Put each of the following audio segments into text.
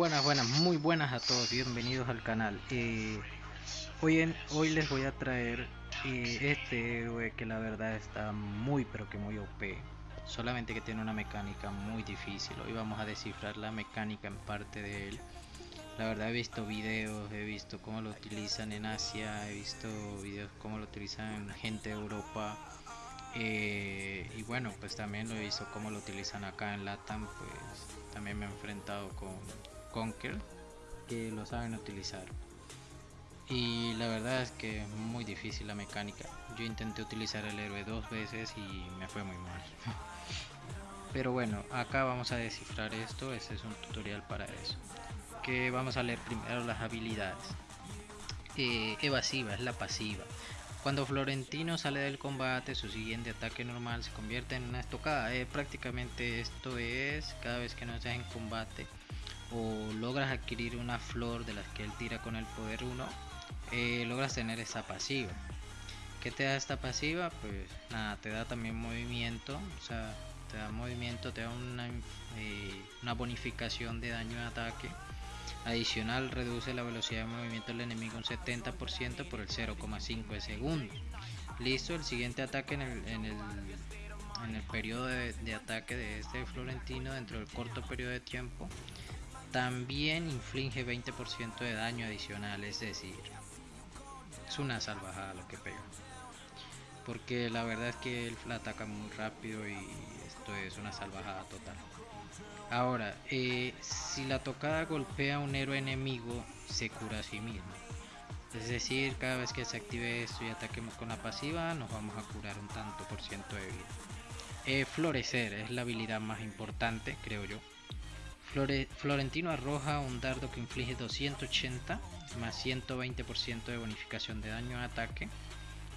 Buenas, buenas, muy buenas a todos, bienvenidos al canal. Eh, hoy, en, hoy les voy a traer eh, este héroe que la verdad está muy pero que muy OP. Solamente que tiene una mecánica muy difícil. Hoy vamos a descifrar la mecánica en parte de él. La verdad he visto videos, he visto cómo lo utilizan en Asia, he visto videos cómo lo utilizan gente de Europa. Eh, y bueno, pues también lo he visto cómo lo utilizan acá en Latam, pues también me he enfrentado con Conquer que lo saben utilizar. Y la verdad es que es muy difícil la mecánica. Yo intenté utilizar el héroe dos veces y me fue muy mal. Pero bueno, acá vamos a descifrar esto, este es un tutorial para eso. Que vamos a leer primero las habilidades. Eh, evasiva es la pasiva. Cuando Florentino sale del combate, su siguiente ataque normal se convierte en una estocada. Eh, prácticamente esto es cada vez que no estás en combate o logras adquirir una flor de las que él tira con el poder 1, eh, logras tener esa pasiva. ¿Qué te da esta pasiva? Pues nada, te da también movimiento, o sea, te da movimiento, te da una, eh, una bonificación de daño de ataque Adicional, reduce la velocidad de movimiento del enemigo un 70% por el 0,5 de segundo. Listo, el siguiente ataque en el, en el, en el periodo de, de, ataque de este Florentino dentro del corto periodo de tiempo también inflige 20% de daño adicional, es decir, es una salvajada lo que pega. Porque la verdad es que él ataca muy rápido y esto es una salvajada total. Ahora, eh, si la tocada golpea a un héroe enemigo, se cura a sí mismo. Es decir, cada vez que se active esto y ataquemos con la pasiva, nos vamos a curar un tanto por ciento de vida. Eh, florecer es la habilidad más importante, creo yo. Florentino arroja un dardo que inflige 280 más 120% de bonificación de daño a ataque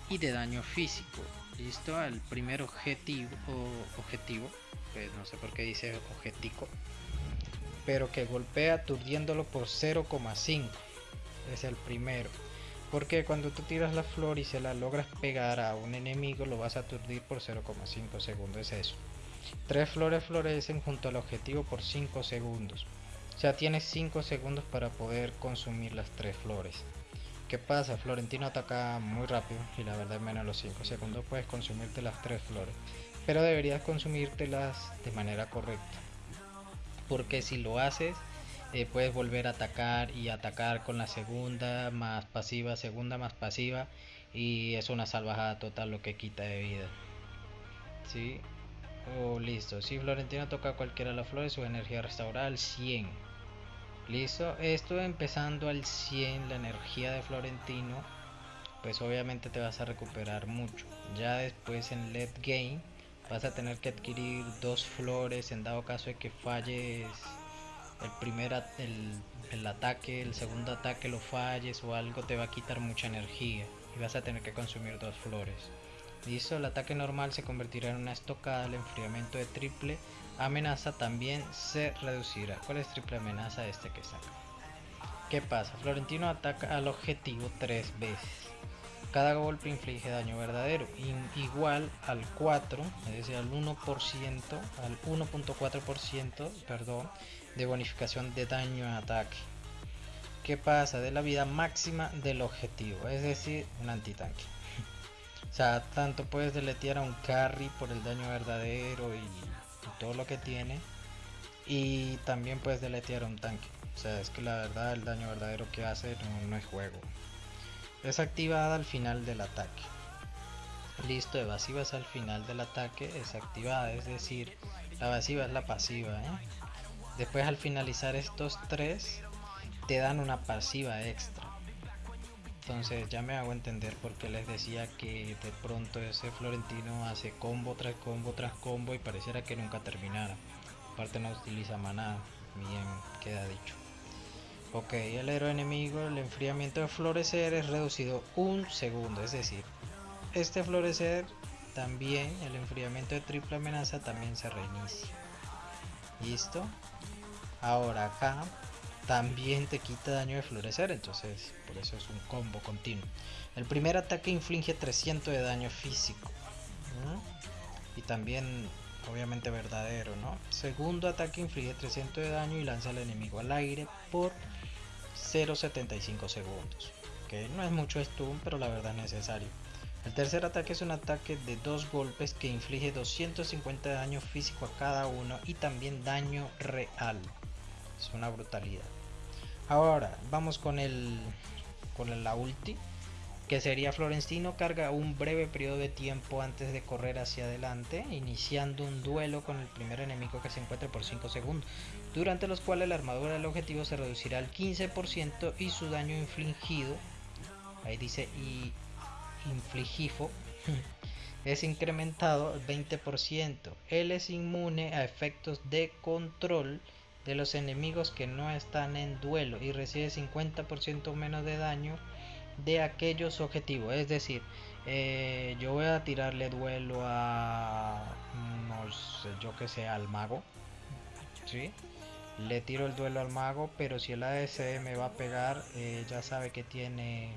y de daño físico. Listo, al primer objetivo, objetivo pues no sé por qué dice objetico, pero que golpea aturdiéndolo por 0,5. Es el primero. Porque cuando tú tiras la flor y se la logras pegar a un enemigo, lo vas a aturdir por 0,5 segundos. Es eso. Tres flores florecen junto al objetivo por 5 segundos. O sea, tienes 5 segundos para poder consumir las tres flores. ¿Qué pasa? Florentino ataca muy rápido y la verdad en menos de los 5 segundos puedes consumirte las tres flores pero deberías consumírtelas de manera correcta porque si lo haces eh, puedes volver a atacar y atacar con la segunda más pasiva segunda más pasiva y es una salvajada total lo que quita de vida ¿sí? Oh, listo. Si Florentino toca cualquiera de las flores su energía restaurada al 100 listo. Esto empezando al 100 la energía de Florentino pues obviamente te vas a recuperar mucho. Ya después en late game vas a tener que adquirir dos flores en dado caso de que falles el primer el, ataque, el segundo ataque lo falles o algo te va a quitar mucha energía y vas a tener que consumir dos flores. Listo, el ataque normal se convertirá en una estocada, el enfriamiento de triple amenaza también se reducirá. ¿Cuál es triple amenaza? Este que saca. ¿Qué pasa? Florentino ataca al objetivo tres veces. Cada golpe inflige daño verdadero, igual al 4, es decir, al 1%, al 1.4%, perdón, de bonificación de daño a ataque. ¿Qué pasa? De la vida máxima del objetivo, es decir, un antitanque. O sea, tanto puedes deletear a un carry por el daño verdadero y, todo lo que tiene. Y también puedes deletear a un tanque. O sea, es que la verdad el daño verdadero que hace no es juego. Es activada al final del ataque. Listo, evasiva es al final del ataque, es activada, es decir, la evasiva es la pasiva. ¿eh? Después al finalizar estos tres, te dan una pasiva extra. Entonces ya me hago entender porque les decía que de pronto ese Florentino hace combo tras combo tras combo y pareciera que nunca terminara. Aparte no utiliza maná, bien queda dicho. Ok, el héroe enemigo, el enfriamiento de florecer es reducido un segundo, es decir, este florecer también, el enfriamiento de triple amenaza también se reinicia. ¿Listo? Ahora acá también te quita daño de florecer, entonces por eso es un combo continuo. El primer ataque inflige 300 de daño físico. Y también obviamente verdadero, ¿no? Segundo ataque inflige 300 de daño y lanza al enemigo al aire por 0.75 segundos. Que no es mucho stun, pero la verdad es necesario. El tercer ataque es un ataque de dos golpes que inflige 250 de daño físico a cada uno y también daño real. Es una brutalidad. Ahora, vamos con el con la ulti que sería Florentino carga un breve periodo de tiempo antes de correr hacia adelante, iniciando un duelo con el primer enemigo que se encuentre por 5 segundos, durante los cuales la armadura del objetivo se reducirá al 15% y su daño infligido, ahí dice y infligifo, es incrementado al 20%. Él es inmune a efectos de control de los enemigos que no están en duelo y recibe 50% menos de daño de aquellos objetivos. Es decir, eh, yo voy a tirarle duelo a, no sé, yo que sé, al mago. ¿sí? Le tiro el duelo al mago, pero si el ADC me va a pegar, eh, ya sabe que tiene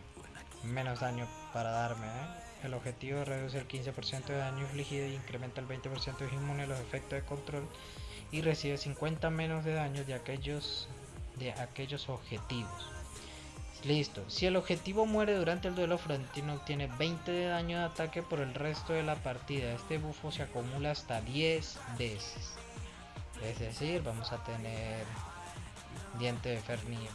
menos daño para darme. ¿eh? El objetivo reduce el 15% de daño infligido y incrementa el 20% de inmune a los efectos de control y recibe 50 menos de daño de aquellos de aquellos objetivos. Listo. Si el objetivo muere durante el duelo, Florentino obtiene 20 de daño de ataque por el resto de la partida. Este bufo se acumula hasta 10 veces. Es decir, vamos a tener diente de Fernir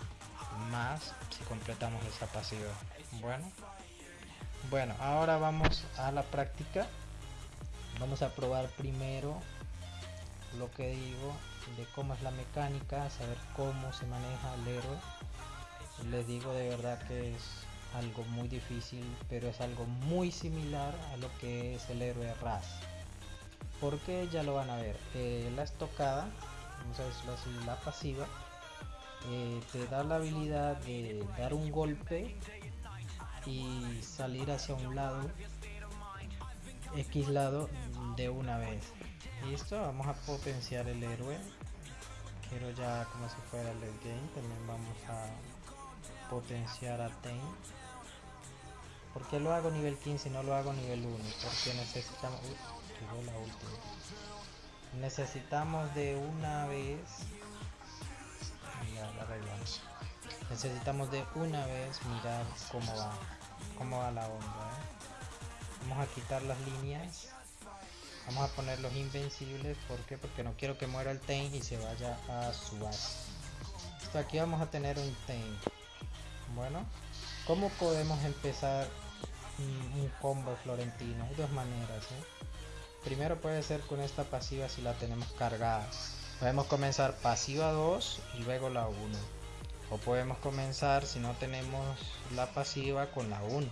más si completamos esa pasiva. Bueno. Bueno, ahora vamos a la práctica. Vamos a probar primero lo que digo de cómo es la mecánica, saber cómo se maneja el héroe les digo de verdad que es algo muy difícil, pero es algo muy similar a lo que es el héroe Raz. Porque ya lo van a ver, eh, la estocada, vamos a decirlo así, la pasiva, eh, te da la habilidad de dar un golpe y salir hacia un lado, X lado, de una vez. Listo, vamos a potenciar el héroe. Quiero ya como si fuera el game, también vamos a potenciar a Tain. ¿Por qué lo hago nivel 15 y no lo hago nivel 1? Porque necesitamos... Uy, la última. Necesitamos de una vez... Ya la arreglamos. Necesitamos de una vez mirar cómo va. Cómo va la onda. ¿eh? Vamos a quitar las líneas. Vamos a poner los invencibles. ¿Por qué? Porque no quiero que muera el Tain y se vaya a su base. aquí vamos a tener un Tain. Bueno, ¿cómo podemos empezar un combo florentino? Dos maneras. ¿eh? Primero puede ser con esta pasiva si la tenemos cargada. Podemos comenzar pasiva 2 y luego la 1. O podemos comenzar si no tenemos la pasiva con la 1.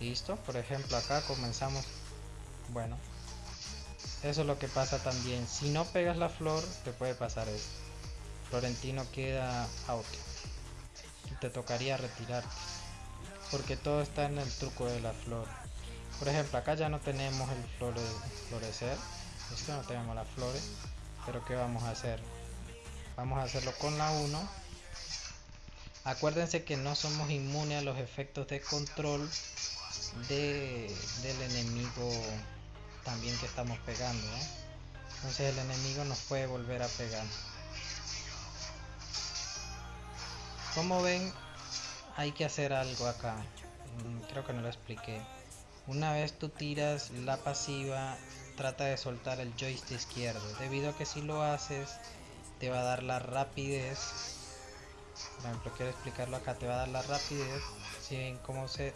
¿Listo? Por ejemplo acá comenzamos... Bueno. Eso es lo que pasa también. Si no pegas la flor, te puede pasar esto. Florentino queda out te tocaría retirarte. Porque todo está en el truco de la flor. Por ejemplo, acá ya no tenemos el flore, florecer. Esto no tenemos las flores. Pero ¿qué vamos a hacer? Vamos a hacerlo con la 1. Acuérdense que no somos inmunes a los efectos de control de, del enemigo también que estamos pegando. Entonces el enemigo nos puede volver a pegar. Como ven, hay que hacer algo acá. Mm, creo que no lo expliqué. Una vez tú tiras la pasiva, trata de soltar el joystick izquierdo. Debido a que si lo haces, te va a dar la rapidez. Por ejemplo, quiero explicarlo acá. Te va a dar la rapidez. Si ven cómo se,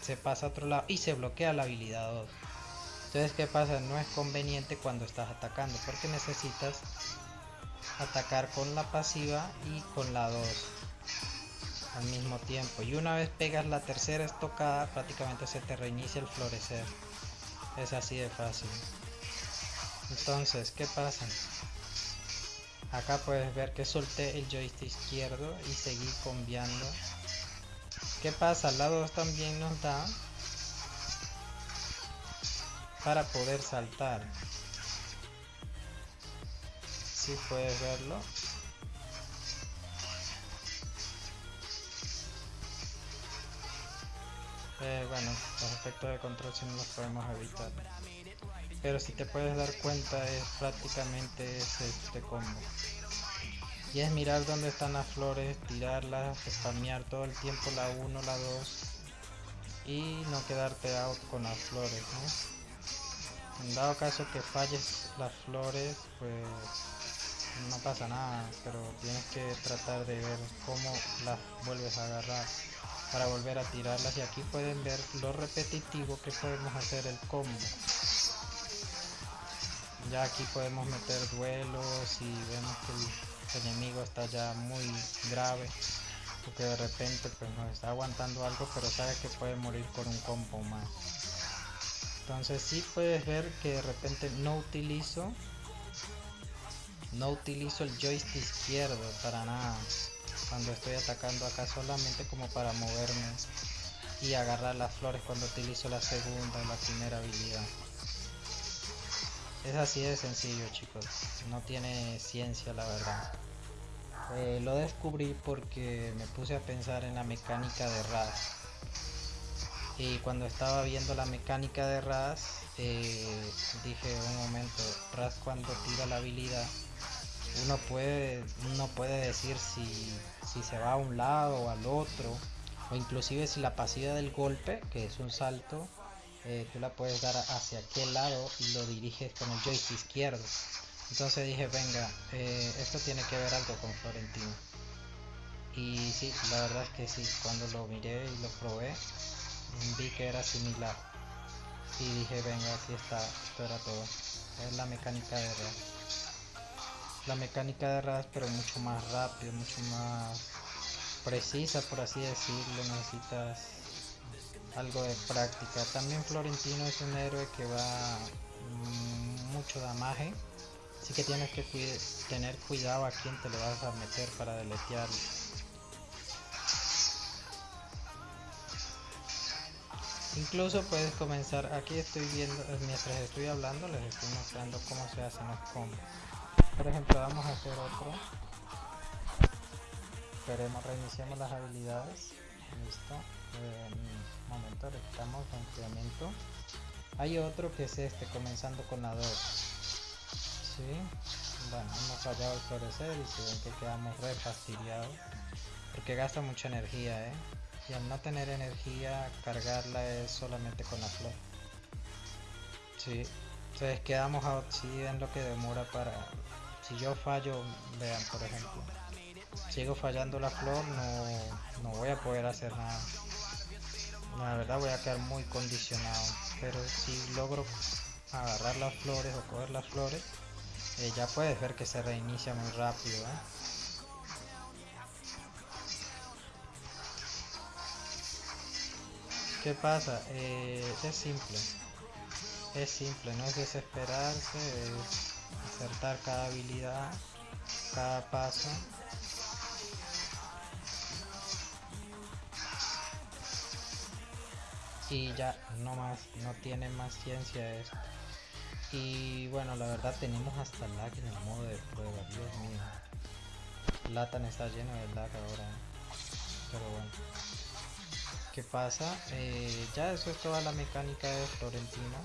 se pasa a otro lado y se bloquea la habilidad 2. Entonces, ¿qué pasa? No es conveniente cuando estás atacando porque necesitas atacar con la pasiva y con la 2 al mismo tiempo y una vez pegas la tercera estocada prácticamente se te reinicia el florecer es así de fácil entonces ¿qué pasa? acá puedes ver que solté el joystick izquierdo y seguí cambiando ¿qué pasa? al lado también nos da para poder saltar si puedes verlo Eh, bueno, los efectos de control si no los podemos evitar. pero si te puedes dar cuenta es prácticamente este combo y es mirar dónde están las flores, tirarlas, spamear todo el tiempo la 1, la 2 y no quedarte out con las flores. En dado caso que falles las flores, pues no pasa nada, pero tienes que tratar de ver cómo las vuelves a agarrar para volver a tirarlas y aquí pueden ver lo repetitivo que podemos hacer el combo. Ya aquí podemos meter duelos y vemos que el enemigo está ya muy grave porque de repente pues nos está aguantando algo pero sabe que puede morir por un combo más entonces sí puedes ver que de repente no utilizo no utilizo el joystick izquierdo para nada. Cuando estoy atacando acá solamente como para moverme y agarrar las flores cuando utilizo la segunda o la primera habilidad. Es así de sencillo chicos. No tiene ciencia la verdad. Eh, lo descubrí porque me puse a pensar en la mecánica de Raz y cuando estaba viendo la mecánica de Raz eh, dije un momento Raz cuando tira la habilidad uno puede uno puede decir si, si se va a un lado o al otro o inclusive si la pasiva del golpe que es un salto eh, tú la puedes dar hacia aquel lado y lo diriges con el joystick izquierdo entonces dije venga eh, esto tiene que ver algo con Florentino y sí la verdad es que sí cuando lo miré y lo probé vi que era similar. Y dije venga aquí está esto era todo es la mecánica de real la mecánica de RAS pero mucho más rápido, mucho más precisa por así decirlo, necesitas algo de práctica. También Florentino es un héroe que va mm, mucho damaje, así que tienes que tener cuidado a quién te lo vas a meter para deletearlo. Incluso puedes comenzar, aquí estoy viendo, mientras estoy hablando les estoy mostrando cómo se hacen los combos por ejemplo vamos a hacer otro. Esperemos reiniciamos las habilidades. Listo. Un momento estamos en incremento hay otro que es este comenzando con la 2 ¿sí? bueno hemos fallado el florecer y se ven que quedamos re fastidiados porque gasta mucha energía ¿eh? Y al no tener energía cargarla es solamente con la flor sí entonces quedamos a sí en lo que demora para si yo fallo, vean por ejemplo, sigo fallando la flor, no, no voy a poder hacer nada. La verdad voy a quedar muy condicionado, pero si logro agarrar las flores o coger las flores, eh, ya puedes ver que se reinicia muy rápido. ¿eh? ¿Qué pasa? Eh, es simple. Es simple, no es desesperarse, es acertar cada habilidad, cada paso. Y ya, no más, no tiene más ciencia esto. Y bueno, la verdad tenemos hasta lag en el modo de prueba, Dios mío. Latan está lleno de lag ahora. Pero bueno. ¿Qué pasa? Eh, ya eso es toda la mecánica de Florentino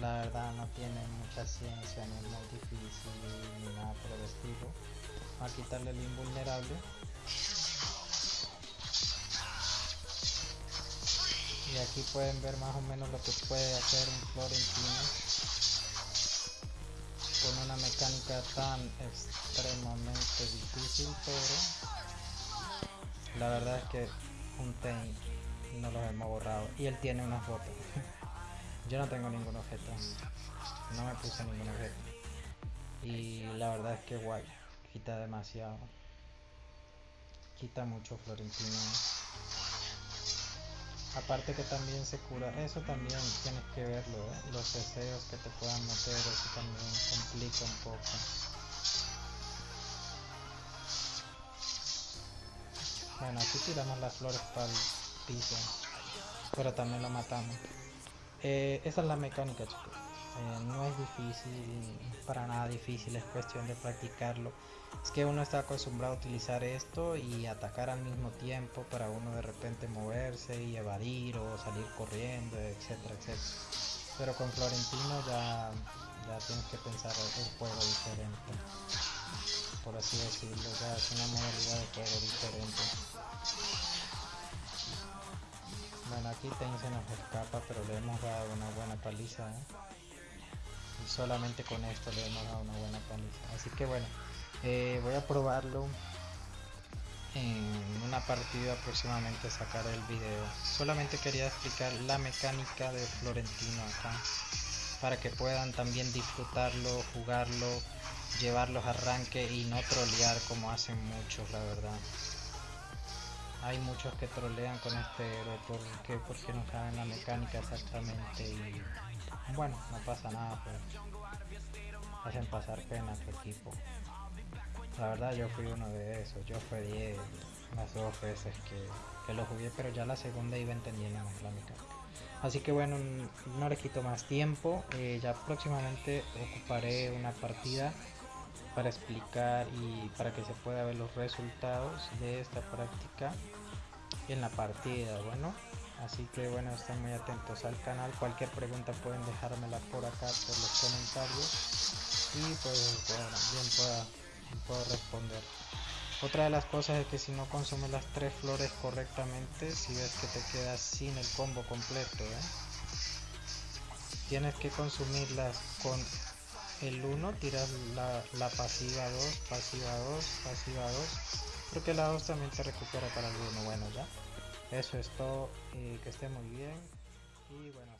la verdad no tiene mucha ciencia, no es muy difícil ni nada por el estilo. a quitarle el invulnerable. Y aquí pueden ver más o menos lo que puede hacer un Florentino con una mecánica tan extremadamente difícil, pero la verdad es que un Tain no lo hemos borrado y él tiene una foto. Yo no tengo ningún objeto. No me puse ningún objeto. Y la verdad es que guay. Quita demasiado. Quita mucho Florentino. Aparte que también se cura. Eso también tienes que verlo. ¿eh? Los deseos que te puedan meter. Eso también complica un poco. Bueno, aquí tiramos las flores para el piso. Pero también lo matamos. Eh, esa es la mecánica chicos. Eh, no es difícil, para nada difícil, es cuestión de practicarlo. Es que uno está acostumbrado a utilizar esto y atacar al mismo tiempo para uno de repente moverse y evadir o salir corriendo, etcétera, etcétera. Pero con Florentino ya, ya tienes que pensar el juego diferente. Por así decirlo, ya es una modalidad de juego diferente. Bueno, aquí Tain se nos escapa, pero le hemos dado una buena paliza. ¿eh? Y solamente con esto le hemos dado una buena paliza. Así que bueno, eh, voy a probarlo en una partida próximamente sacar el video. Solamente quería explicar la mecánica de Florentino acá. Para que puedan también disfrutarlo, jugarlo, llevarlos a arranque y no trolear como hacen muchos, la verdad. Hay muchos que trolean con este héroe porque, porque no saben la mecánica exactamente y bueno, no pasa nada, pues hacen pasar pena a tu equipo. La verdad yo fui uno de esos, yo 10 las dos veces que, lo jugué, pero ya la segunda iba entendiendo más la mecánica. Así que bueno, no le quito más tiempo, eh, ya próximamente ocuparé una partida para explicar y para que se pueda ver los resultados de esta práctica en la partida bueno. Así que bueno estén muy atentos al canal. Cualquier pregunta pueden dejármela por acá por los comentarios. Y pues bueno, bien pueda, puedo responder. Otra de las cosas es que si no consumes las tres flores correctamente si ves que te quedas sin el combo completo ¿eh? tienes que consumirlas con el 1 tiras la, la pasiva 2 pasiva 2 pasiva 2 porque la 2 también te recupera para el 1 bueno ya. Eso es todo, y que esté muy bien. Y bueno.